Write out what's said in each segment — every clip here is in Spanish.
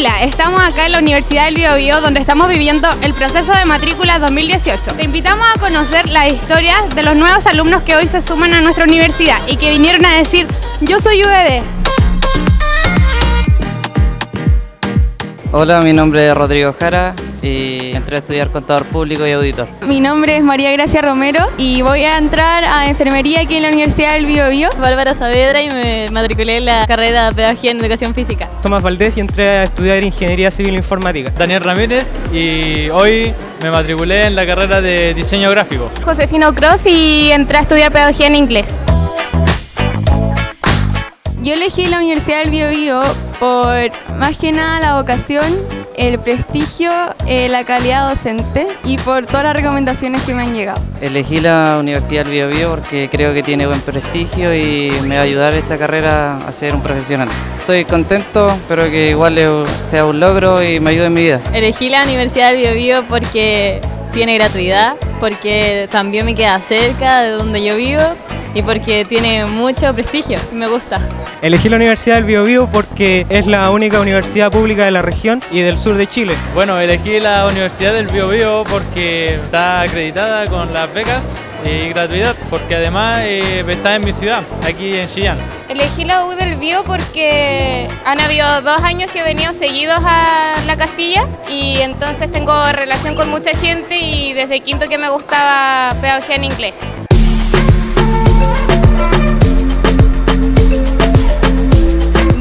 Estamos acá en la Universidad del Biobío donde estamos viviendo el proceso de matrícula 2018. Te invitamos a conocer la historia de los nuevos alumnos que hoy se suman a nuestra universidad y que vinieron a decir yo soy UBB. Hola, mi nombre es Rodrigo Jara y entré a estudiar contador público y auditor. Mi nombre es María Gracia Romero y voy a entrar a enfermería aquí en la Universidad del Biobío. Bárbara Saavedra y me matriculé en la carrera de Pedagogía en Educación Física. Tomás Valdés y entré a estudiar Ingeniería Civil Informática. Daniel Ramírez y hoy me matriculé en la carrera de Diseño Gráfico. Josefino Croft y entré a estudiar Pedagogía en Inglés. Yo elegí la Universidad del Biobío por más que nada la vocación, el prestigio, eh, la calidad docente y por todas las recomendaciones que me han llegado. Elegí la Universidad del Biobío porque creo que tiene buen prestigio y me va a ayudar esta carrera a ser un profesional. Estoy contento, espero que igual sea un logro y me ayude en mi vida. Elegí la Universidad del Biobío porque tiene gratuidad, porque también me queda cerca de donde yo vivo y porque tiene mucho prestigio, me gusta. Elegí la Universidad del Biobío porque es la única universidad pública de la región y del sur de Chile. Bueno, elegí la Universidad del Biobío porque está acreditada con las becas y gratuidad, porque además eh, está en mi ciudad, aquí en Chillán. Elegí la U del Bio porque han habido dos años que he venido seguidos a la Castilla y entonces tengo relación con mucha gente y desde quinto que me gustaba pedagogía en inglés.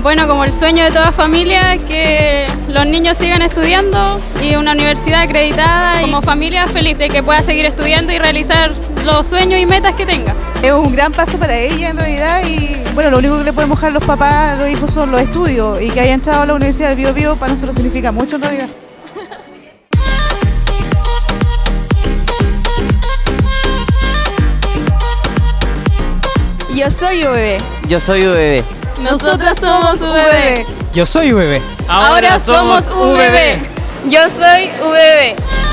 Bueno, como el sueño de toda familia, que los niños sigan estudiando y una universidad acreditada y como familia feliz de que pueda seguir estudiando y realizar los sueños y metas que tenga. Es un gran paso para ella en realidad y bueno, lo único que le podemos dejar a los papás, a los hijos son los estudios y que haya entrado a la Universidad del Bio, Bio para nosotros significa mucho en realidad. Yo soy UBB. Yo soy UBB. Nosotras somos UBB. Yo soy UBB. Ahora, somos UBB. Yo soy UBB.